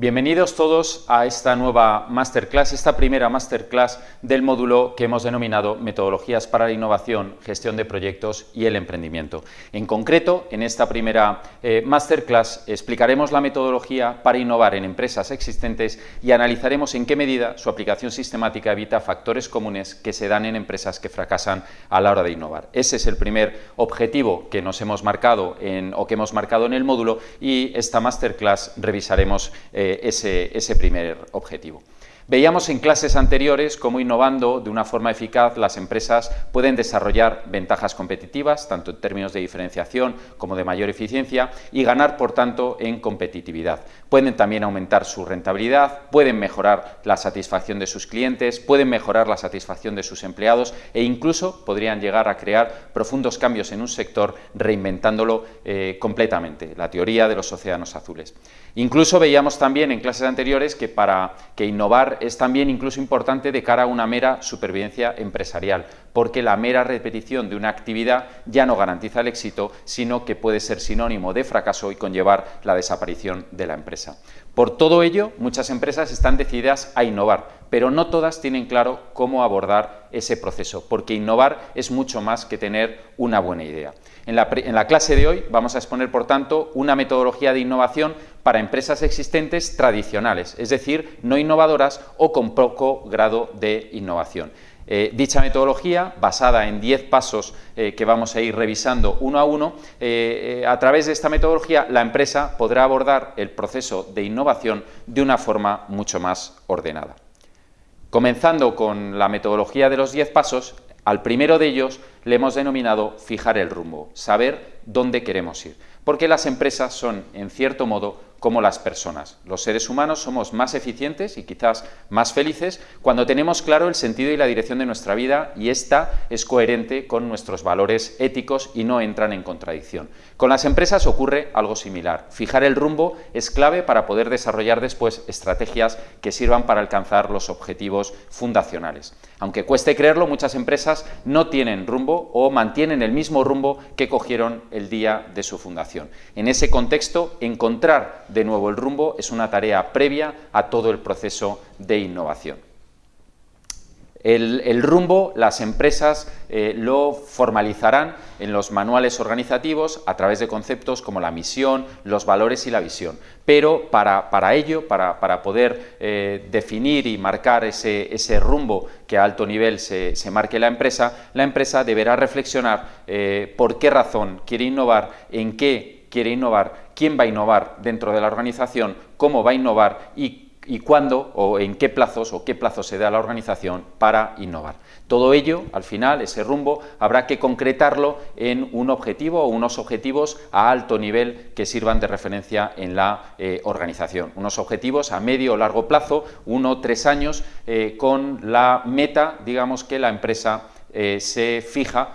Bienvenidos todos a esta nueva masterclass, esta primera masterclass del módulo que hemos denominado Metodologías para la Innovación, Gestión de Proyectos y el Emprendimiento. En concreto, en esta primera eh, masterclass explicaremos la metodología para innovar en empresas existentes y analizaremos en qué medida su aplicación sistemática evita factores comunes que se dan en empresas que fracasan a la hora de innovar. Ese es el primer objetivo que nos hemos marcado o que hemos marcado en el módulo y esta masterclass revisaremos eh, ese, primer objetivo. Veíamos en clases anteriores cómo innovando de una forma eficaz las empresas pueden desarrollar ventajas competitivas, tanto en términos de diferenciación como de mayor eficiencia, y ganar, por tanto, en competitividad. Pueden también aumentar su rentabilidad, pueden mejorar la satisfacción de sus clientes, pueden mejorar la satisfacción de sus empleados e incluso podrían llegar a crear profundos cambios en un sector reinventándolo eh, completamente, la teoría de los océanos azules. Incluso veíamos también en clases anteriores que para que innovar es también incluso importante de cara a una mera supervivencia empresarial, porque la mera repetición de una actividad ya no garantiza el éxito, sino que puede ser sinónimo de fracaso y conllevar la desaparición de la empresa. Por todo ello, muchas empresas están decididas a innovar, pero no todas tienen claro cómo abordar ese proceso, porque innovar es mucho más que tener una buena idea. En la, clase de hoy vamos a exponer, por tanto, una metodología de innovación para empresas existentes tradicionales, es decir, no innovadoras o con poco grado de innovación. Eh, dicha metodología, basada en 10 pasos eh, que vamos a ir revisando uno a uno, eh, a través de esta metodología la empresa podrá abordar el proceso de innovación de una forma mucho más ordenada. Comenzando con la metodología de los 10 pasos, al primero de ellos le hemos denominado fijar el rumbo, saber dónde queremos ir, porque las empresas son, en cierto modo, como las personas. Los seres humanos somos más eficientes y quizás más felices cuando tenemos claro el sentido y la dirección de nuestra vida y esta es coherente con nuestros valores éticos y no entran en contradicción. Con las empresas ocurre algo similar. Fijar el rumbo es clave para poder desarrollar después estrategias que sirvan para alcanzar los objetivos fundacionales. Aunque cueste creerlo, muchas empresas no tienen rumbo o mantienen el mismo rumbo que cogieron el día de su fundación. En ese contexto, encontrar de nuevo el rumbo es una tarea previa a todo el proceso de innovación. El, rumbo las empresas eh, lo formalizarán en los manuales organizativos a través de conceptos como la misión, los valores y la visión. Pero para, ello, para, poder eh, definir y marcar ese, rumbo que a alto nivel se, marque la empresa, la empresa deberá reflexionar eh, por qué razón quiere innovar, en qué quiere innovar, quién va a innovar dentro de la organización, cómo va a innovar y y cuándo o en qué plazos o qué plazos se da la organización para innovar. Todo ello, al final, ese rumbo, habrá que concretarlo en un objetivo o unos objetivos a alto nivel que sirvan de referencia en la eh, organización. Unos objetivos a medio o largo plazo, uno o tres años, eh, con la meta, digamos, que la empresa eh, se fija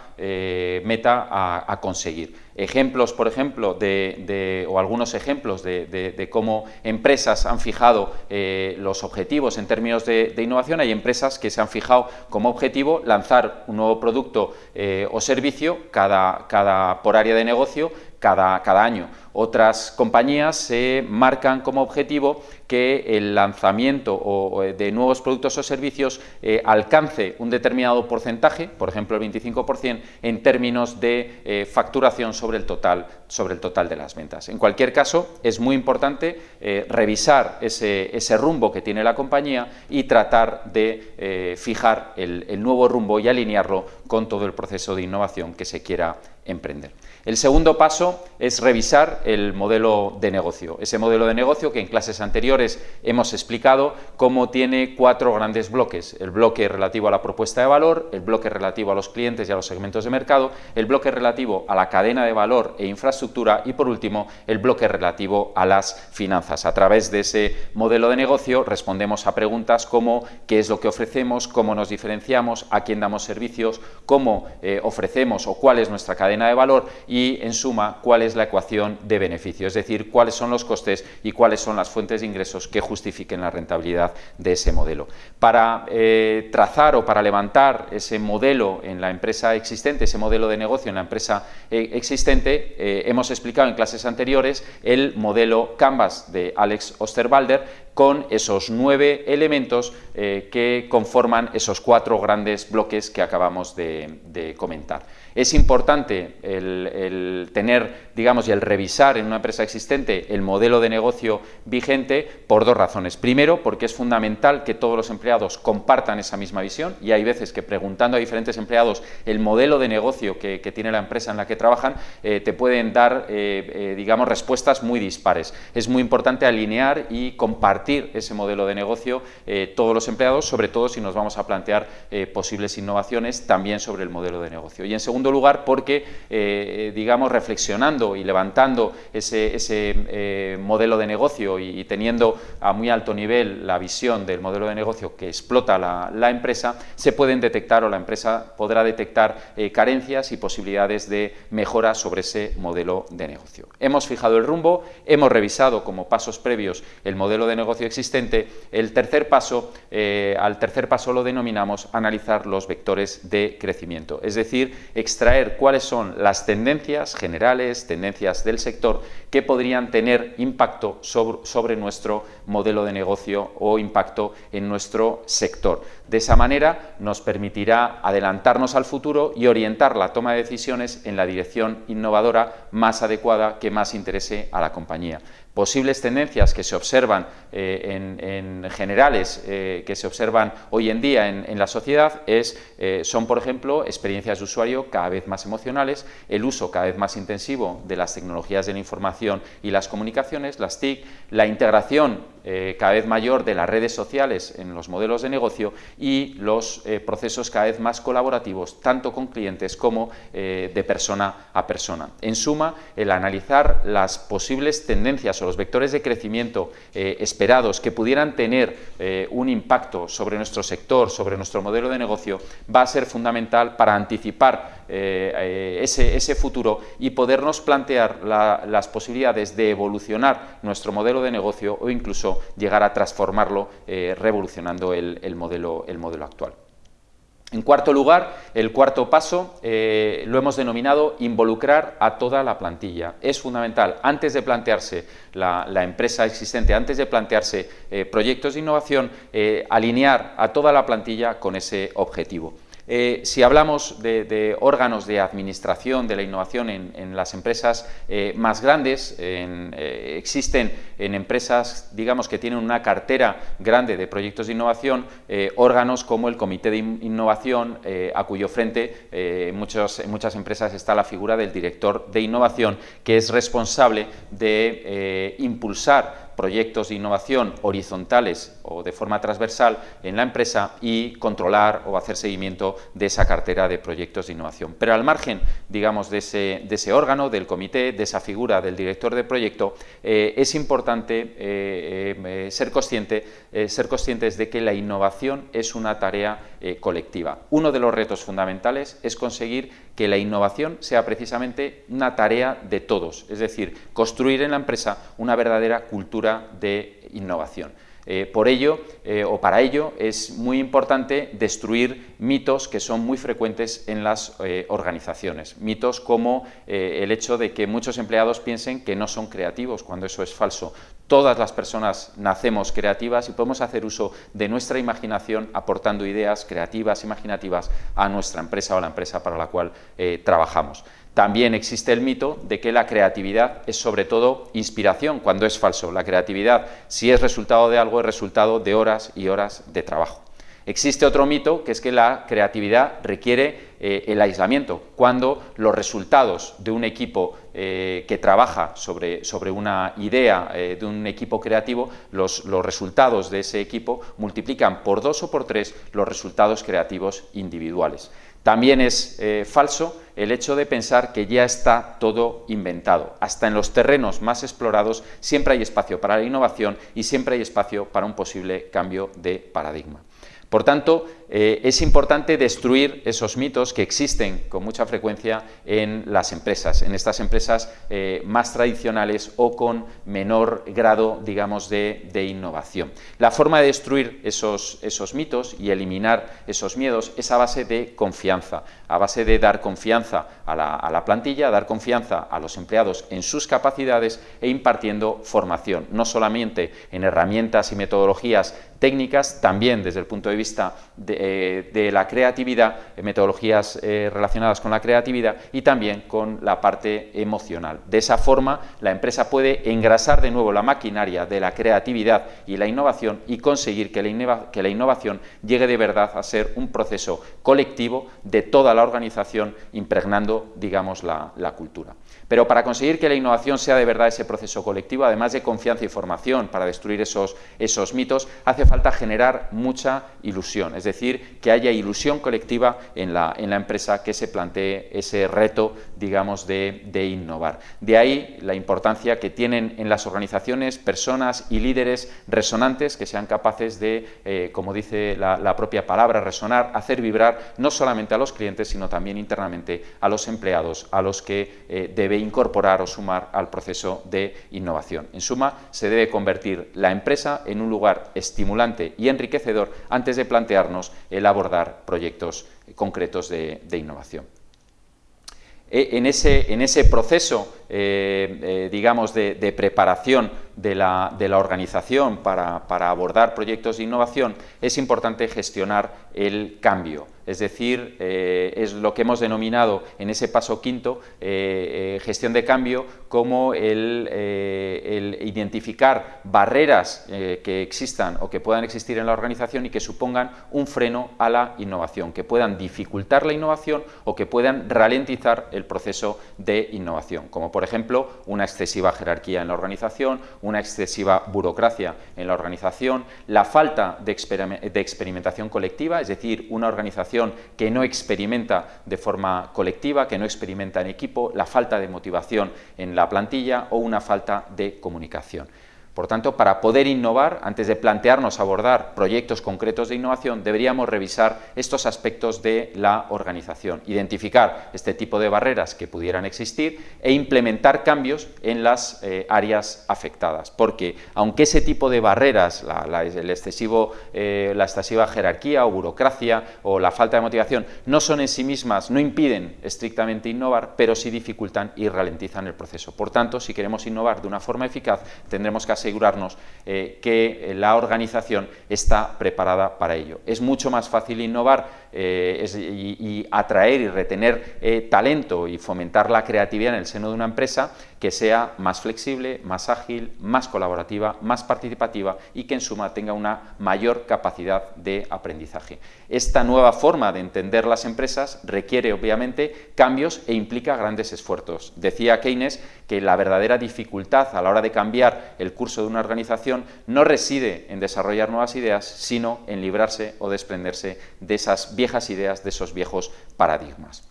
meta a conseguir ejemplos, por ejemplo, de, o algunos ejemplos de, cómo empresas han fijado eh, los objetivos en términos de, innovación. Hay empresas que se han fijado como objetivo lanzar un nuevo producto eh, o servicio cada, cada, por área de negocio cada, cada año. Otras compañías se marcan como objetivo que el lanzamiento de nuevos productos o servicios eh, alcance un determinado porcentaje, por ejemplo el 25%, en términos de eh, facturación sobre el, total, sobre el total de las ventas. En cualquier caso, es muy importante eh, revisar ese, rumbo que tiene la compañía y tratar de fijar el nuevo rumbo y alinearlo con todo el proceso de innovación que se quiera emprender. El segundo paso es revisar el modelo de negocio. Ese modelo de negocio que en clases anteriores hemos explicado cómo tiene cuatro grandes bloques. El bloque relativo a la propuesta de valor, el bloque relativo a los clientes y a los segmentos de mercado, el bloque relativo a la cadena de valor e infraestructura y por último el bloque relativo a las finanzas. A través de ese modelo de negocio respondemos a preguntas como qué es lo que ofrecemos, cómo nos diferenciamos, a quién damos servicios, cómo eh, ofrecemos o cuál es nuestra cadena de valor en suma, cuál es la ecuación de de beneficio, es decir, cuáles son los costes y cuáles son las fuentes de ingresos que justifiquen la rentabilidad de ese modelo. Para eh, trazar o para levantar ese modelo en la empresa existente, ese modelo de negocio en la empresa eh, existente, eh, hemos explicado en clases anteriores el modelo Canvas de Alex Osterwalder con esos nueve elementos que conforman esos cuatro grandes bloques que acabamos de comentar. Es importante el, tener, digamos, y el revisar en una empresa existente el modelo de negocio vigente por dos razones. Primero, porque es fundamental que todos los empleados compartan esa misma visión y hay veces que preguntando a diferentes empleados el modelo de negocio que, tiene la empresa en la que trabajan, eh, te pueden dar, eh, eh, digamos, respuestas muy dispares. Es muy importante alinear y compartir ese modelo de negocio todos los empleados, sobre todo si nos vamos a plantear posibles innovaciones también sobre el modelo de negocio. Y en segundo lugar porque, digamos, reflexionando y levantando ese, eh, modelo de negocio y, teniendo a muy alto nivel la visión del modelo de negocio que explota la, empresa, se pueden detectar o la empresa podrá detectar eh, carencias y posibilidades de mejora sobre ese modelo de negocio. Hemos fijado el rumbo, hemos revisado como pasos previos el modelo de negocio existente. El tercer paso, al tercer paso lo denominamos analizar los vectores de crecimiento, es decir, extraer cuáles son las tendencias generales, tendencias del sector que podrían tener impacto sobre, nuestro modelo de negocio o impacto en nuestro sector. De esa manera nos permitirá adelantarnos al futuro y orientar la toma de decisiones en la dirección innovadora más adecuada que más interese a la compañía posibles tendencias que se observan eh, en, generales, eh, que se observan hoy en día en, la sociedad, eh, son, por ejemplo, experiencias de usuario cada vez más emocionales, el uso cada vez más intensivo de las tecnologías de la información y las comunicaciones, las TIC, la integración cada vez mayor de las redes sociales en los modelos de negocio y los procesos cada vez más colaborativos, tanto con clientes como de persona a persona. En suma, el analizar las posibles tendencias los vectores de crecimiento eh, esperados que pudieran tener eh, un impacto sobre nuestro sector, sobre nuestro modelo de negocio, va a ser fundamental para anticipar eh, ese, futuro y podernos plantear las posibilidades de evolucionar nuestro modelo de negocio o incluso llegar a transformarlo revolucionando el modelo actual. En cuarto lugar, el cuarto paso eh, lo hemos denominado involucrar a toda la plantilla. Es fundamental, antes de plantearse la, empresa existente, antes de plantearse eh, proyectos de innovación, eh, alinear a toda la plantilla con ese objetivo. Eh, si hablamos de, órganos de administración de la innovación en, las empresas eh, más grandes, eh, existen en empresas digamos, que tienen una cartera grande de proyectos de innovación, órganos como el Comité de Innovación, a cuyo frente en muchas empresas está la figura del director de innovación, que es responsable de impulsar proyectos de innovación horizontales o de forma transversal en la empresa y controlar o hacer seguimiento de esa cartera de proyectos de innovación. Pero al margen, digamos, de ese, órgano, del comité, de esa figura del director de proyecto, eh, es importante eh, eh, ser, consciente, ser conscientes de que la innovación es una tarea colectiva. Uno de los retos fundamentales es conseguir que la innovación sea precisamente una tarea de todos, es decir, construir en la empresa una verdadera cultura de innovación. Eh, por ello, eh, o para ello, es muy importante destruir mitos que son muy frecuentes en las eh, organizaciones. Mitos como el hecho de que muchos empleados piensen que no son creativos, cuando eso es falso. Todas las personas nacemos creativas y podemos hacer uso de nuestra imaginación aportando ideas creativas, imaginativas a nuestra empresa o a la empresa para la cual trabajamos. También existe el mito de que la creatividad es sobre todo inspiración, cuando es falso. La creatividad, si es resultado de algo, es resultado de horas y horas de trabajo. Existe otro mito, que es que la creatividad requiere eh, el aislamiento, cuando los resultados de un equipo eh, que trabaja sobre, sobre una idea eh, de un equipo creativo, los, los, resultados de ese equipo multiplican por dos o por tres los resultados creativos individuales. También es eh, falso el hecho de pensar que ya está todo inventado. Hasta en los terrenos más explorados siempre hay espacio para la innovación y siempre hay espacio para un posible cambio de paradigma. Por tanto, eh, es importante destruir esos mitos que existen con mucha frecuencia en las empresas, en estas empresas eh, más tradicionales o con menor grado, digamos, de, innovación. La forma de destruir esos, esos mitos y eliminar esos miedos es a base de confianza, a base de dar confianza a la, a la plantilla, dar confianza a los empleados en sus capacidades e impartiendo formación, no solamente en herramientas y metodologías técnicas, también desde el punto de vista de, eh, la creatividad, eh, metodologías eh, relacionadas con la creatividad y también con la parte emocional. De esa forma, la empresa puede engrasar de nuevo la maquinaria de la creatividad y la innovación y conseguir que la, que la innovación llegue de verdad a ser un proceso colectivo de toda la organización, impregnando, digamos, la, la cultura. Pero para conseguir que la innovación sea de verdad ese proceso colectivo, además de confianza y formación para destruir esos, esos mitos, hace falta generar mucha ilusión, es decir, que haya ilusión colectiva en la, en la empresa que se plantee ese reto, digamos, de, innovar. De ahí la importancia que tienen en las organizaciones personas y líderes resonantes que sean capaces de, eh, como dice la, propia palabra, resonar, hacer vibrar no solamente a los clientes, sino también internamente a los empleados, a los que eh, debe incorporar o sumar al proceso de innovación. En suma, se debe convertir la empresa en un lugar estimulante y enriquecedor antes de plantearnos el abordar proyectos concretos de, innovación. E, en ese, en ese proceso, eh, eh, digamos, de, preparación de la, organización para, abordar proyectos de innovación, es importante gestionar el cambio. Es decir, eh, es lo que hemos denominado en ese paso quinto, gestión de cambio, como el, identificar barreras que existan o que puedan existir en la organización y que supongan un freno a la innovación, que puedan dificultar la innovación o que puedan ralentizar el proceso de innovación, como por ejemplo una excesiva jerarquía en la organización, una excesiva burocracia en la organización, la falta de, experimentación colectiva, es decir, una organización que no experimenta de forma colectiva, que no experimenta en equipo, la falta de motivación en la plantilla o una falta de comunicación. Por tanto, para poder innovar, antes de plantearnos abordar proyectos concretos de innovación, deberíamos revisar estos aspectos de la organización, identificar este tipo de barreras que pudieran existir e implementar cambios en las eh, áreas afectadas. Porque, aunque ese tipo de barreras, la, el excesivo, eh, la excesiva jerarquía o burocracia o la falta de motivación, no son en sí mismas, no impiden estrictamente innovar, pero sí dificultan y ralentizan el proceso. Por tanto, si queremos innovar de una forma eficaz, tendremos que asegurarnos eh, que eh, la organización está preparada para ello. Es mucho más fácil innovar eh, y, atraer y retener talento y fomentar la creatividad en el seno de una empresa que sea más flexible, más ágil, más colaborativa, más participativa y que en suma tenga una mayor capacidad de aprendizaje. Esta nueva forma de entender las empresas requiere obviamente cambios e implica grandes esfuerzos. Decía Keynes que la verdadera dificultad a la hora de cambiar el curso de una organización no reside en desarrollar nuevas ideas, sino en librarse o desprenderse de esas viejas ideas, de esos viejos paradigmas.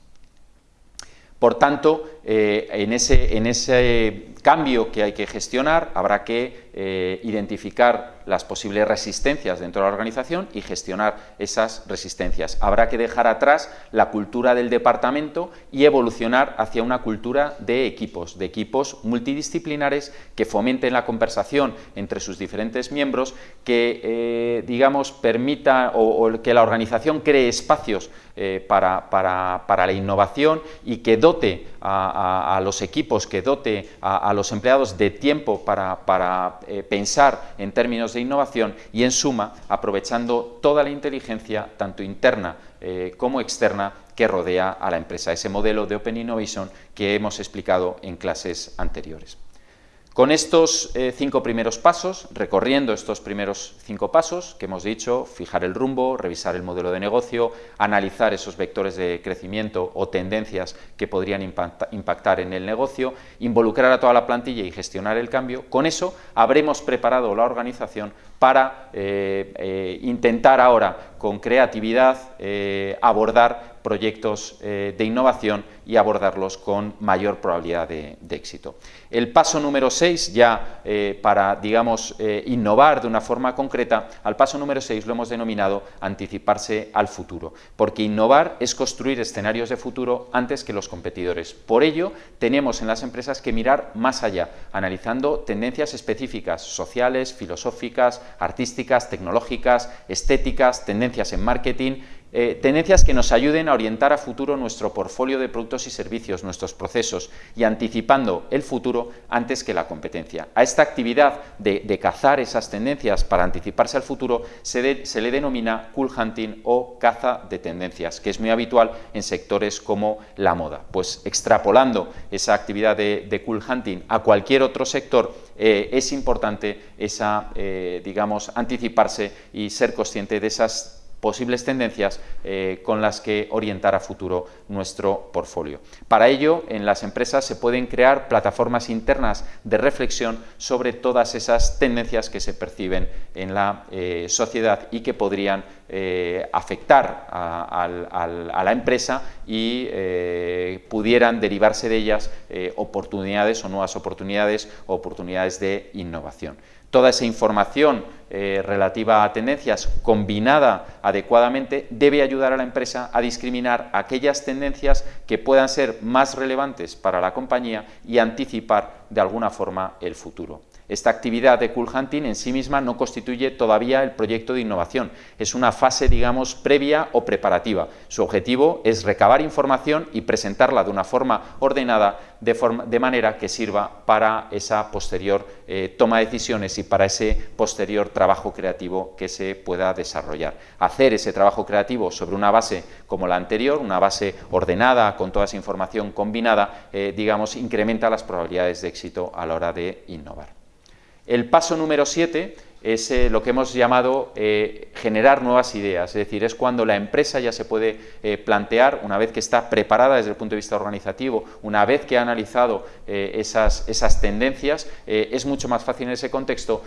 Por tanto, eh, en, ese, en, ese, cambio que hay que gestionar habrá que eh, identificar las posibles resistencias dentro de la organización y gestionar esas resistencias. Habrá que dejar atrás la cultura del departamento y evolucionar hacia una cultura de equipos, de equipos multidisciplinares que fomenten la conversación entre sus diferentes miembros, que eh, digamos permita o, que la organización cree espacios para, para, la innovación y que dote a, los equipos, que dote a, los empleados de tiempo para, eh, pensar en términos de innovación y, en suma, aprovechando toda la inteligencia, tanto interna eh, como externa, que rodea a la empresa, ese modelo de Open Innovation que hemos explicado en clases anteriores. Con estos eh, cinco primeros pasos, recorriendo estos primeros cinco pasos que hemos dicho, fijar el rumbo, revisar el modelo de negocio, analizar esos vectores de crecimiento o tendencias que podrían impactar en el negocio, involucrar a toda la plantilla y gestionar el cambio, con eso habremos preparado la organización para eh, eh, intentar ahora con creatividad abordar proyectos de innovación y abordarlos con mayor probabilidad de, éxito. El paso número 6, ya para, digamos, innovar de una forma concreta, al paso número 6 lo hemos denominado anticiparse al futuro, porque innovar es construir escenarios de futuro antes que los competidores. Por ello, tenemos en las empresas que mirar más allá, analizando tendencias específicas, sociales, filosóficas, artísticas, tecnológicas, estéticas, tendencias en marketing eh, tendencias que nos ayuden a orientar a futuro nuestro portfolio de productos y servicios, nuestros procesos y anticipando el futuro antes que la competencia. A esta actividad de, cazar esas tendencias para anticiparse al futuro se, le denomina cool hunting o caza de tendencias, que es muy habitual en sectores como la moda. Pues extrapolando esa actividad de, cool hunting a cualquier otro sector, eh, es importante esa, eh, digamos, anticiparse y ser consciente de esas posibles tendencias eh, con las que orientar a futuro nuestro portfolio. Para ello, en las empresas se pueden crear plataformas internas de reflexión sobre todas esas tendencias que se perciben en la eh, sociedad y que podrían eh, afectar a, a, la empresa y pudieran derivarse de ellas oportunidades o nuevas oportunidades o oportunidades de innovación toda esa información eh, relativa a tendencias combinada adecuadamente debe ayudar a la empresa a discriminar aquellas tendencias que puedan ser más relevantes para la compañía y anticipar de alguna forma el futuro. Esta actividad de cool hunting en sí misma no constituye todavía el proyecto de innovación, es una fase, digamos, previa o preparativa. Su objetivo es recabar información y presentarla de una forma ordenada, de, manera que sirva para esa posterior eh, toma de decisiones y para ese posterior trabajo creativo que se pueda desarrollar. Hacer ese trabajo creativo sobre una base como la anterior, una base ordenada, con toda esa información combinada, eh, digamos, incrementa las probabilidades de éxito a la hora de innovar. El paso número 7 es eh, lo que hemos llamado eh, generar nuevas ideas, es decir, es cuando la empresa ya se puede eh, plantear, una vez que está preparada desde el punto de vista organizativo, una vez que ha analizado esas, esas, tendencias, es mucho más fácil en ese contexto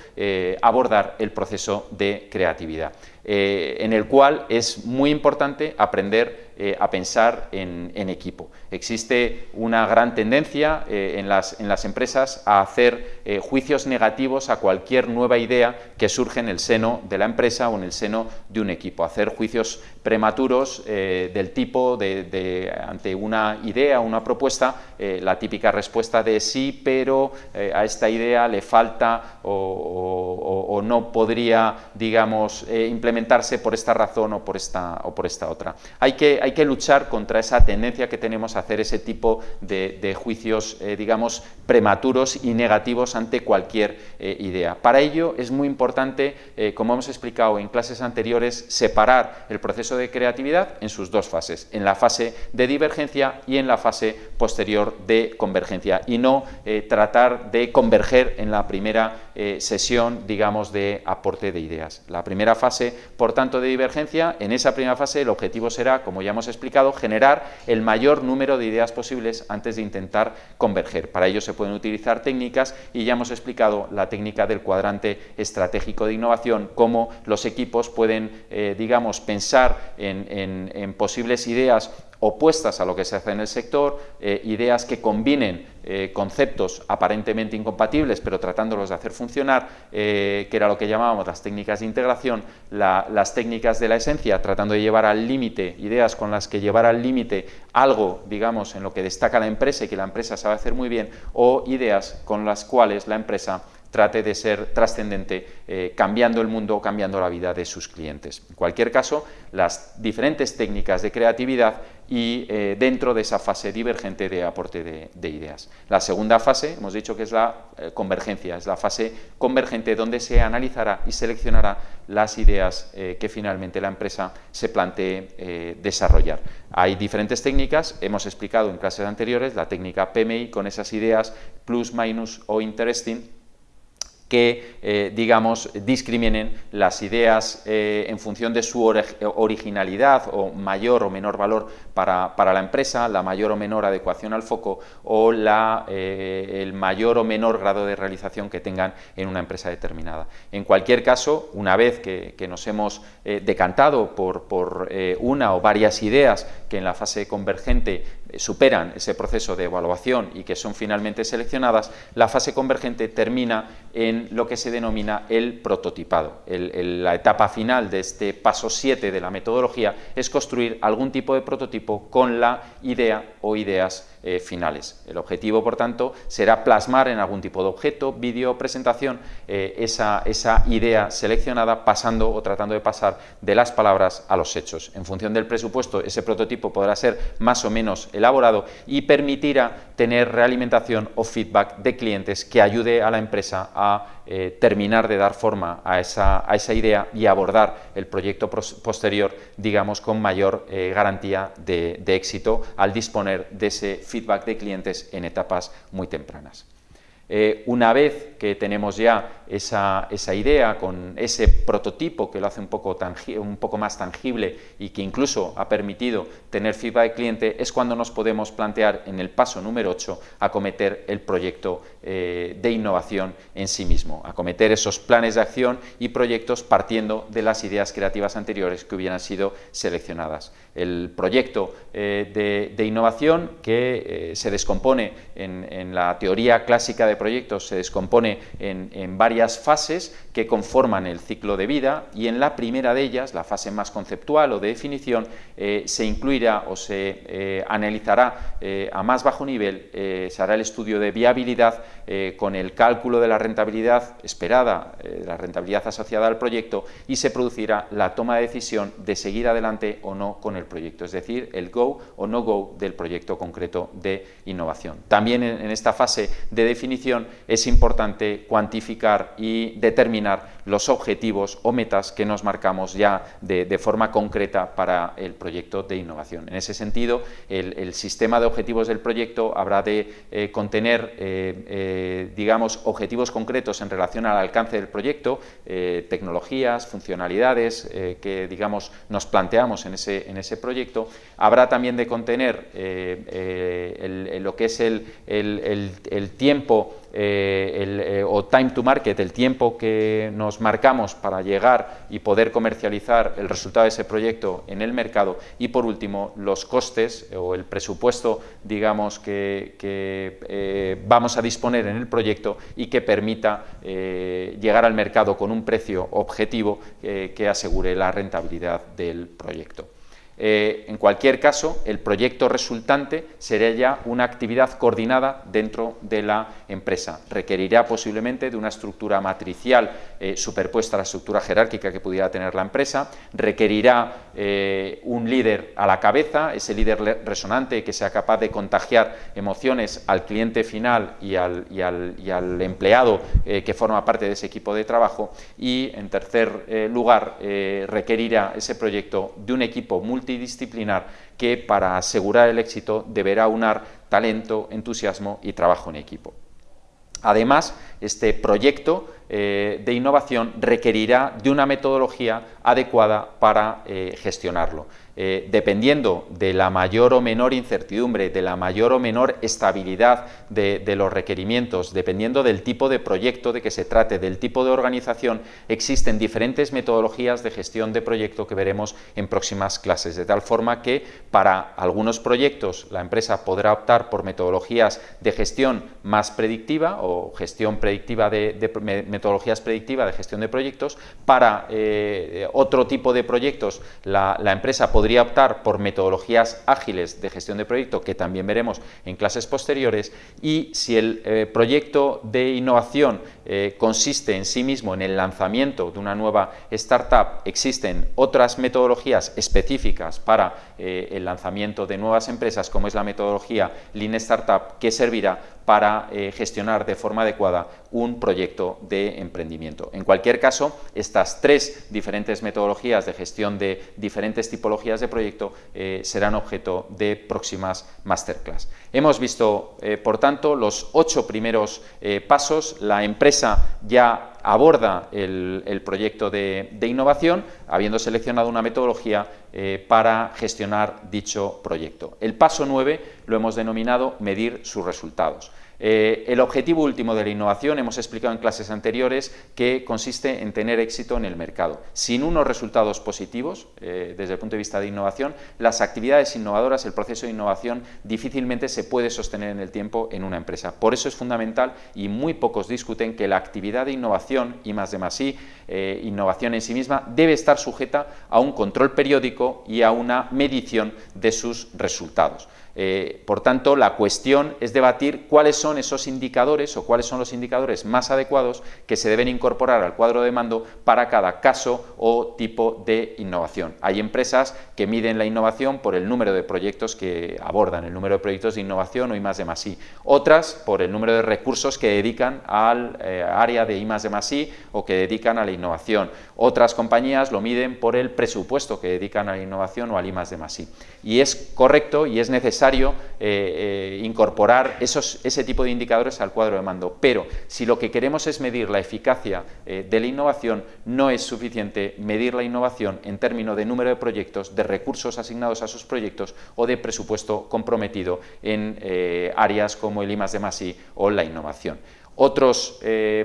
abordar el proceso de creatividad. En el cual es muy importante aprender eh, a pensar en, equipo. Existe una gran tendencia eh, en, las, en, las, empresas a hacer juicios negativos a cualquier nueva idea que surge en el seno de la empresa o en el seno de un equipo, hacer juicios prematuros del tipo de, ante una idea, una propuesta, la típica respuesta de sí, pero a esta idea le falta o, o no podría, digamos, implementar por esta razón o por esta, o por esta otra. Hay que, hay que luchar contra esa tendencia que tenemos a hacer ese tipo de, juicios, eh, digamos, prematuros y negativos ante cualquier eh, idea. Para ello es muy importante, eh, como hemos explicado en clases anteriores, separar el proceso de creatividad en sus dos fases, en la fase de divergencia y en la fase posterior de convergencia, y no tratar de converger en la primera sesión, digamos, de aporte de ideas. La primera fase por tanto, de divergencia, en esa primera fase el objetivo será, como ya hemos explicado, generar el mayor número de ideas posibles antes de intentar converger. Para ello se pueden utilizar técnicas y ya hemos explicado la técnica del cuadrante estratégico de innovación, cómo los equipos pueden, eh, digamos, pensar en posibles ideas opuestas a lo que se hace en el sector, eh, ideas que combinen eh, conceptos aparentemente incompatibles, pero tratándolos de hacer funcionar, eh, que era lo que llamábamos las técnicas de integración, las técnicas de la esencia, tratando de llevar al límite, ideas con las que llevar al límite algo, digamos, en lo que destaca la empresa y que la empresa sabe hacer muy bien, o ideas con las cuales la empresa trate de ser trascendente, eh, cambiando el mundo, cambiando la vida de sus clientes. En cualquier caso, las diferentes técnicas de creatividad y eh, dentro de esa fase divergente de aporte de, ideas. La segunda fase, hemos dicho que es la eh, convergencia, es la fase convergente donde se analizará y seleccionará las ideas que finalmente la empresa se plantee desarrollar. Hay diferentes técnicas, hemos explicado en clases anteriores la técnica PMI con esas ideas plus, minus o interesting, que, eh, digamos, discriminen las ideas eh, en función de su originalidad o mayor o menor valor para, la empresa, la mayor o menor adecuación al foco o la, eh, el mayor o menor grado de realización que tengan en una empresa determinada. En cualquier caso, una vez que, nos hemos decantado por, por una o varias ideas que en la fase convergente superan ese proceso de evaluación y que son finalmente seleccionadas, la fase convergente termina en lo que se denomina el prototipado. la etapa final de este paso 7 de la metodología es construir algún tipo de prototipo con la idea o ideas eh, finales. El objetivo, por tanto, será plasmar en algún tipo de objeto, vídeo presentación eh, esa, esa idea seleccionada pasando o tratando de pasar de las palabras a los hechos. En función del presupuesto, ese prototipo podrá ser más o menos elaborado y permitirá tener realimentación o feedback de clientes que ayude a la empresa a eh, terminar de dar forma a esa, a esa, idea y abordar el proyecto posterior, digamos, con mayor garantía de, éxito al disponer de ese feedback de clientes en etapas muy tempranas. Eh, una vez que tenemos ya esa, idea con ese prototipo que lo hace un poco, un poco, más tangible y que incluso ha permitido tener feedback de cliente, es cuando nos podemos plantear en el paso número 8 acometer el proyecto eh, de innovación en sí mismo, acometer esos planes de acción y proyectos partiendo de las ideas creativas anteriores que hubieran sido seleccionadas. El proyecto eh, de, innovación que se descompone en, en la teoría clásica de proyectos se descompone en, varias fases que conforman el ciclo de vida y en la primera de ellas, la fase más conceptual o de definición, eh, se incluirá o se eh, analizará eh, a más bajo nivel, se hará el estudio de viabilidad con el cálculo de la rentabilidad esperada, la rentabilidad asociada al proyecto y se producirá la toma de decisión de seguir adelante o no con el proyecto, es decir, el go o no go del proyecto concreto de innovación. También en esta fase de definición es importante cuantificar y determinar los objetivos o metas que nos marcamos ya de, forma concreta para el proyecto de innovación. En ese sentido, el, sistema de objetivos del proyecto habrá de eh, contener, eh, eh, digamos, objetivos concretos en relación al alcance del proyecto, tecnologías, funcionalidades que, digamos, nos planteamos en ese, en ese proyecto. Habrá también de contener lo que es el, el tiempo eh, eh, o time to market, el tiempo que nos marcamos para llegar y poder comercializar el resultado de ese proyecto en el mercado y por último los costes o el presupuesto digamos que, eh, vamos a disponer en el proyecto y que permita llegar al mercado con un precio objetivo que asegure la rentabilidad del proyecto. Eh, en cualquier caso, el proyecto resultante será ya una actividad coordinada dentro de la empresa. Requerirá posiblemente de una estructura matricial eh, superpuesta a la estructura jerárquica que pudiera tener la empresa, requerirá eh, un líder a la cabeza, ese líder resonante que sea capaz de contagiar emociones al cliente final y al, y al empleado que forma parte de ese equipo de trabajo y, en tercer lugar, requerirá ese proyecto de un equipo multidisciplinar multidisciplinar que para asegurar el éxito deberá unar talento, entusiasmo y trabajo en equipo. Además, este proyecto eh, de innovación requerirá de una metodología adecuada para eh, gestionarlo. Eh, dependiendo de la mayor o menor incertidumbre, de la mayor o menor estabilidad de, los requerimientos, dependiendo del tipo de proyecto de que se trate, del tipo de organización, existen diferentes metodologías de gestión de proyecto que veremos en próximas clases, de tal forma que para algunos proyectos la empresa podrá optar por metodologías de gestión más predictiva o gestión predictiva de, metodologías predictivas de gestión de proyectos, para eh, otro tipo de proyectos la, la empresa podrá podría optar por metodologías ágiles de gestión de proyecto, que también veremos en clases posteriores, y si el eh, proyecto de innovación eh, consiste en sí mismo en el lanzamiento de una nueva startup, existen otras metodologías específicas para eh, el lanzamiento de nuevas empresas, como es la metodología Lean Startup, que servirá para gestionar de forma adecuada un proyecto de emprendimiento. En cualquier caso, estas tres diferentes metodologías de gestión de diferentes tipologías de proyecto serán objeto de próximas masterclass. Hemos visto, por tanto, los ocho primeros pasos, la empresa ya aborda el, proyecto de, innovación, habiendo seleccionado una metodología eh, para gestionar dicho proyecto. El paso 9 lo hemos denominado medir sus resultados. Eh, el objetivo último de la innovación, hemos explicado en clases anteriores, que consiste en tener éxito en el mercado. Sin unos resultados positivos, eh, desde el punto de vista de innovación, las actividades innovadoras, el proceso de innovación, difícilmente se puede sostener en el tiempo en una empresa. Por eso es fundamental, y muy pocos discuten, que la actividad de innovación, y más de más I, eh, innovación en sí misma, debe estar sujeta a un control periódico y a una medición de sus resultados. Eh, por tanto, la cuestión es debatir cuáles son esos indicadores o cuáles son los indicadores más adecuados que se deben incorporar al cuadro de mando para cada caso o tipo de innovación. Hay empresas que miden la innovación por el número de proyectos que abordan, el número de proyectos de innovación o I de I. Otras por el número de recursos que dedican al eh, área de I más de o que dedican a la innovación. Otras compañías lo miden por el presupuesto que dedican a la innovación o al I más de I. Y es correcto y es necesario eh, eh, incorporar esos, ese tipo de indicadores al cuadro de mando, pero si lo que queremos es medir la eficacia eh, de la innovación, no es suficiente medir la innovación en términos de número de proyectos, de recursos asignados a sus proyectos o de presupuesto comprometido en áreas como el I+, de o la innovación. Otros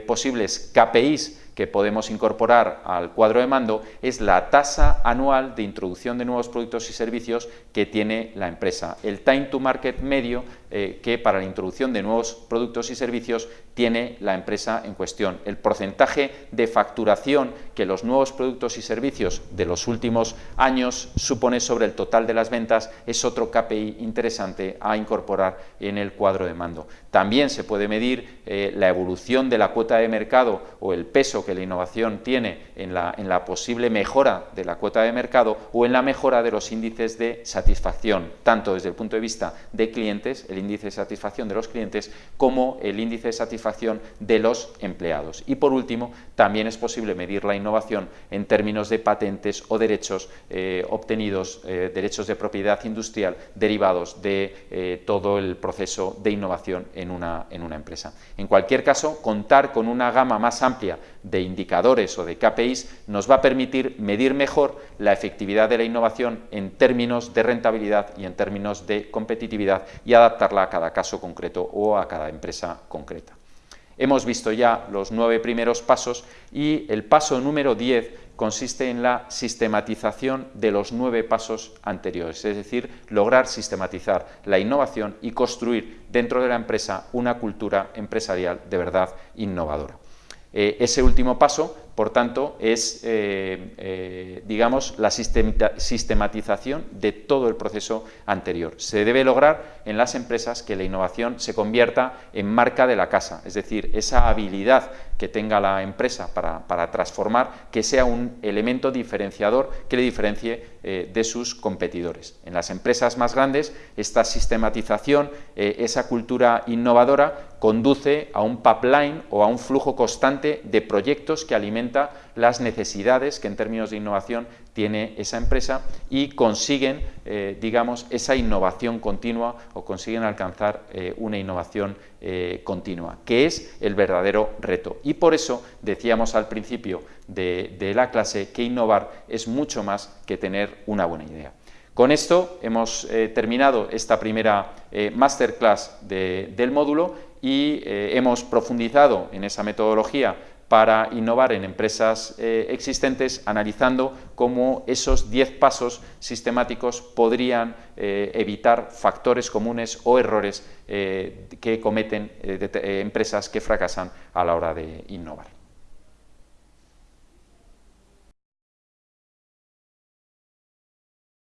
posibles KPIs que podemos incorporar al cuadro de mando es la tasa anual de introducción de nuevos productos y servicios que tiene la empresa. El time to market medio eh, que para la introducción de nuevos productos y servicios tiene la empresa en cuestión. El porcentaje de facturación que los nuevos productos y servicios de los últimos años supone sobre el total de las ventas es otro KPI interesante a incorporar en el cuadro de mando. También se puede medir eh, la evolución de la cuota de mercado o el peso que la innovación tiene en la, en la posible mejora de la cuota de mercado o en la mejora de los índices de satisfacción, tanto desde el punto de vista de clientes, el índice de satisfacción de los clientes, como el índice de satisfacción de los empleados. Y por último, también es posible medir la innovación en términos de patentes o derechos eh, obtenidos, eh, derechos de propiedad industrial derivados de eh, todo el proceso de innovación en una, en una empresa. En cualquier caso, contar con una gama más amplia de indicadores o de KPIs nos va a permitir medir mejor la efectividad de la innovación en términos de rentabilidad y en términos de competitividad y adaptarla a cada caso concreto o a cada empresa concreta. Hemos visto ya los nueve primeros pasos y el paso número 10 consiste en la sistematización de los nueve pasos anteriores, es decir, lograr sistematizar la innovación y construir dentro de la empresa una cultura empresarial de verdad innovadora. Eh, ese último paso, por tanto, es, eh, eh, digamos, la sistematización de todo el proceso anterior. Se debe lograr en las empresas que la innovación se convierta en marca de la casa, es decir, esa habilidad que tenga la empresa para, transformar, que sea un elemento diferenciador que le diferencie de sus competidores. En las empresas más grandes, esta sistematización, esa cultura innovadora, conduce a un pipeline o a un flujo constante de proyectos que alimenta las necesidades que en términos de innovación tiene esa empresa y consiguen, eh, digamos, esa innovación continua o consiguen alcanzar eh, una innovación eh, continua, que es el verdadero reto. Y por eso decíamos al principio de, la clase que innovar es mucho más que tener una buena idea. Con esto hemos terminado esta primera masterclass del módulo y hemos profundizado en esa metodología para innovar en empresas eh, existentes, analizando cómo esos 10 pasos sistemáticos podrían eh, evitar factores comunes o errores que cometen empresas que fracasan a la hora de innovar.